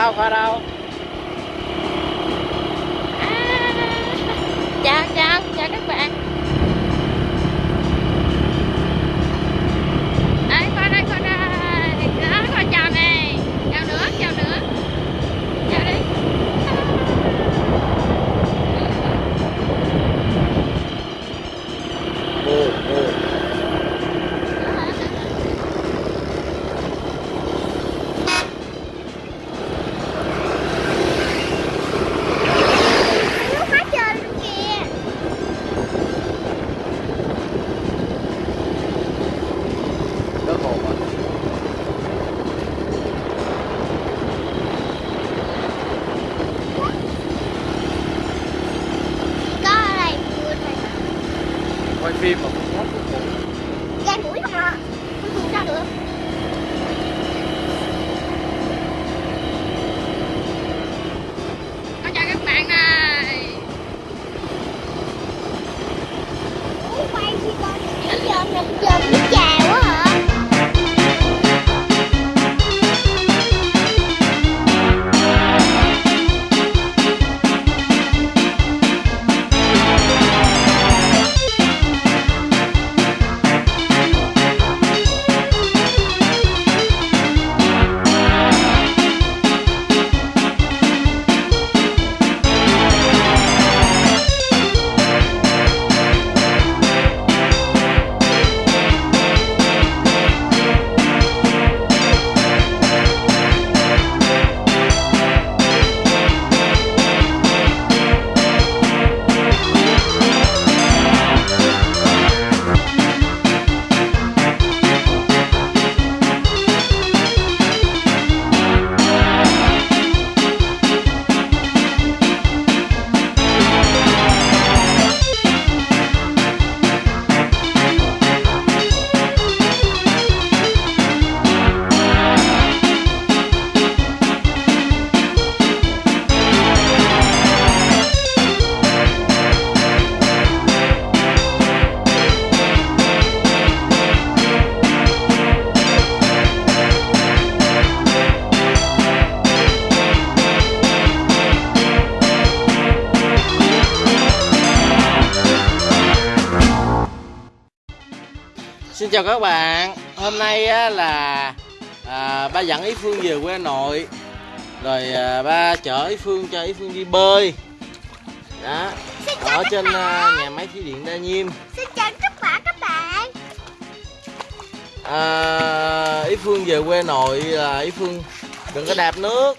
Khoa đâu, chào các bạn. Hôm nay á, là à, ba dẫn Ý Phương về quê nội. Rồi à, ba chở Ý Phương cho Ý Phương đi bơi. Đó Ở trên à, nhà máy thủy điện Đa Nhiêm. Xin chào tất cả các bạn. À, Ý Phương về quê nội là Ý Phương đừng có đạp nước.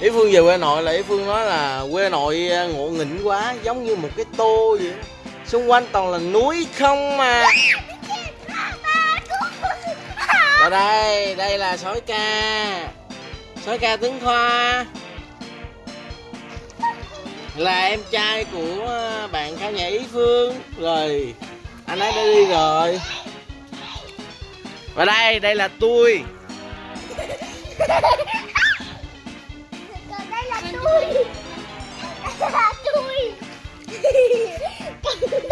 Ý Phương về quê nội là Ý Phương nói là quê nội à, ngộ nghĩnh quá giống như một cái tô vậy. đó. Xung quanh toàn là núi không mà. Ở đây, đây là sói ca. Sói ca tướng khoa. Là em trai của ờ, bạn khảo nhạc Ý Phương. Rồi, anh ấy đã đi rồi. Và đây, đây là tôi. Đây là tôi. Đây là tôi.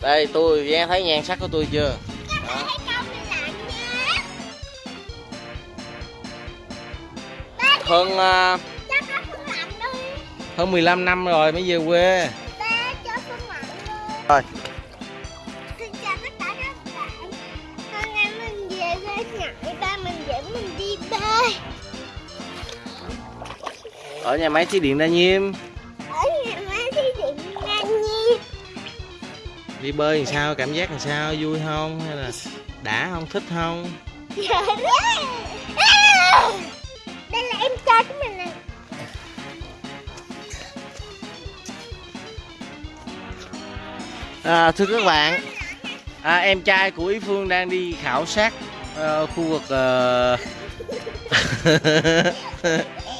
Đây, tôi, nghe thấy nhan sắc của tôi chưa? Ba Hơn, đi hơn 15 năm rồi mới về quê. Rồi Ở nhà máy thủy điện Đa Nhiêm. Ở nhà máy thi điện ngang nhiên Đi bơi làm sao, cảm giác làm sao, vui không? Hay là đã không, thích không? Trời đất Đây là em trai của mình nè. À, Thưa các bạn. À, Em trai của Ý Phương đang đi khảo sát ờ, khu vực ờ,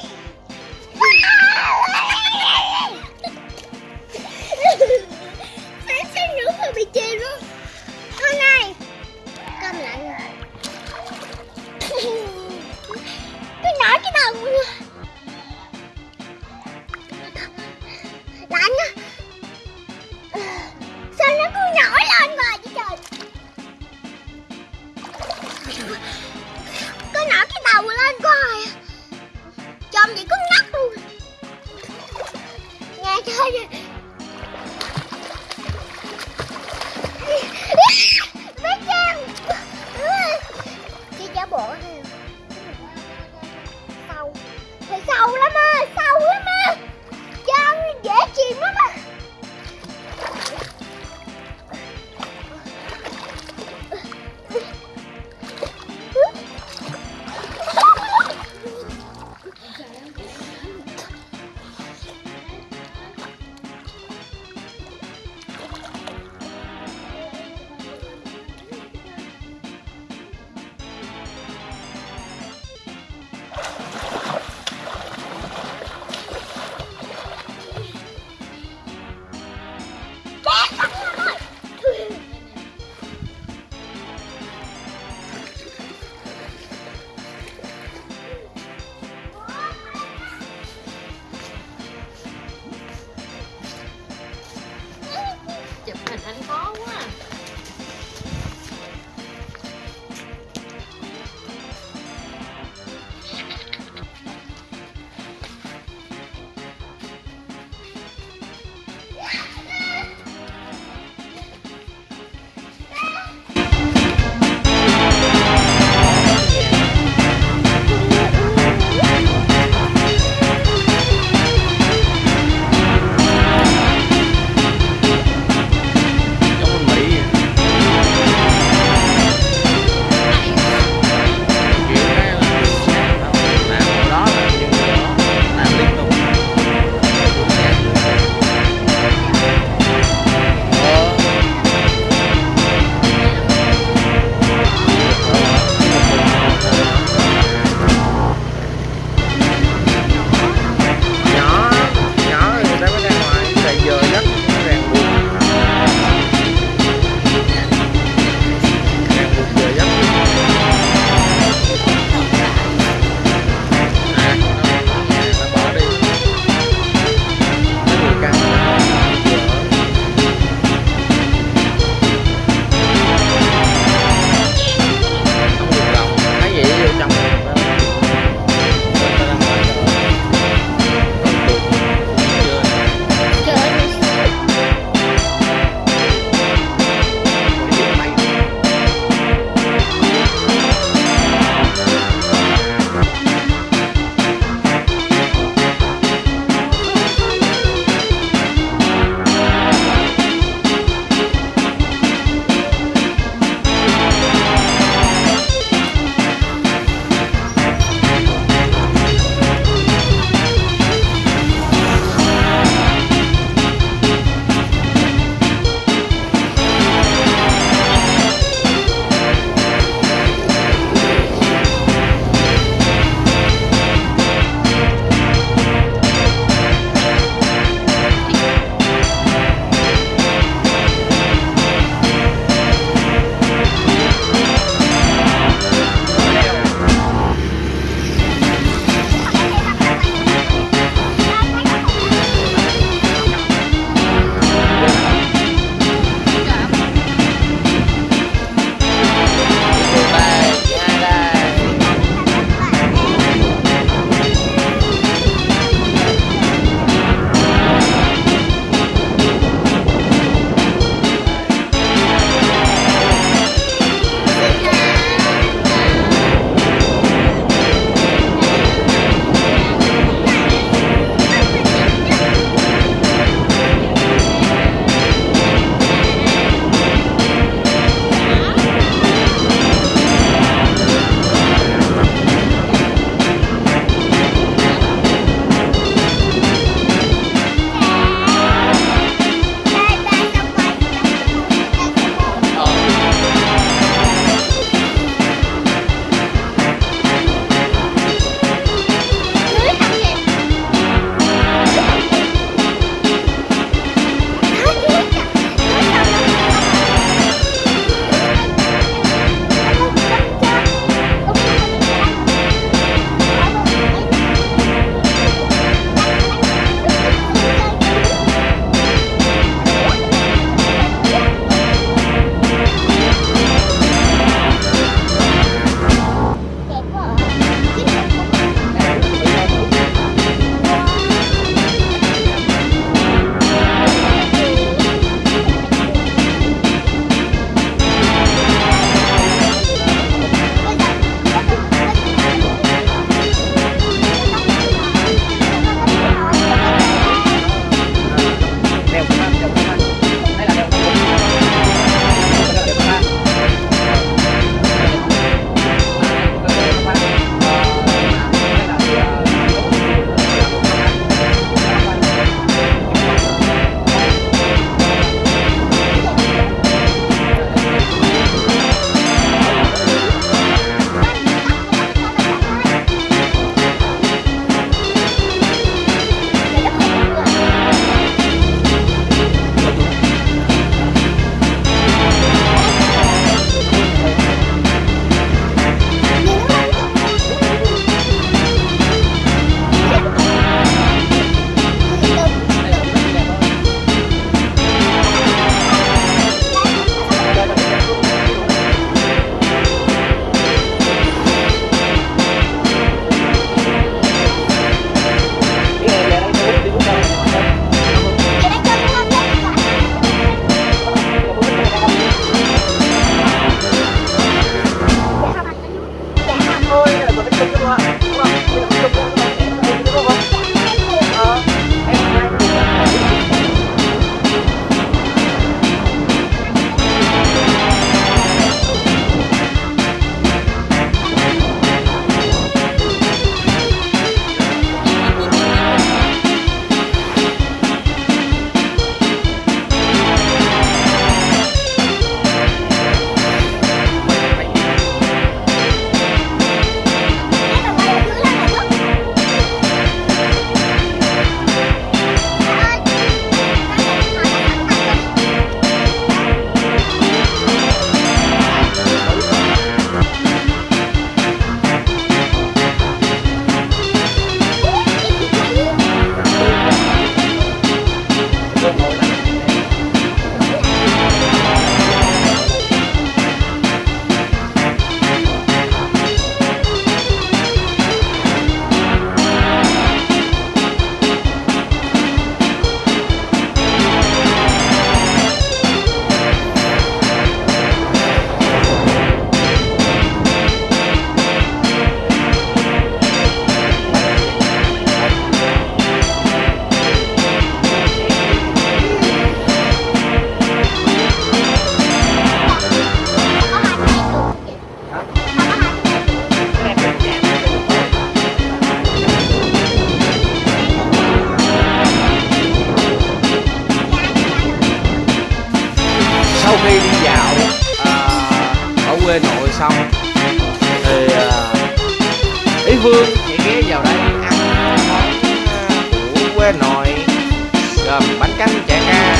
chả cá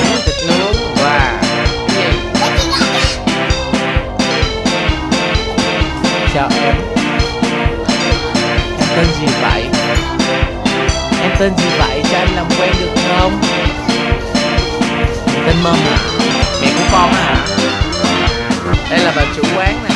miếng thịt nướng và cái gì chào em em tên gì vậy? Em tên gì vậy cho anh làm quen được không? Tên mâm hả mẹ của con hả đây là bà chủ quán này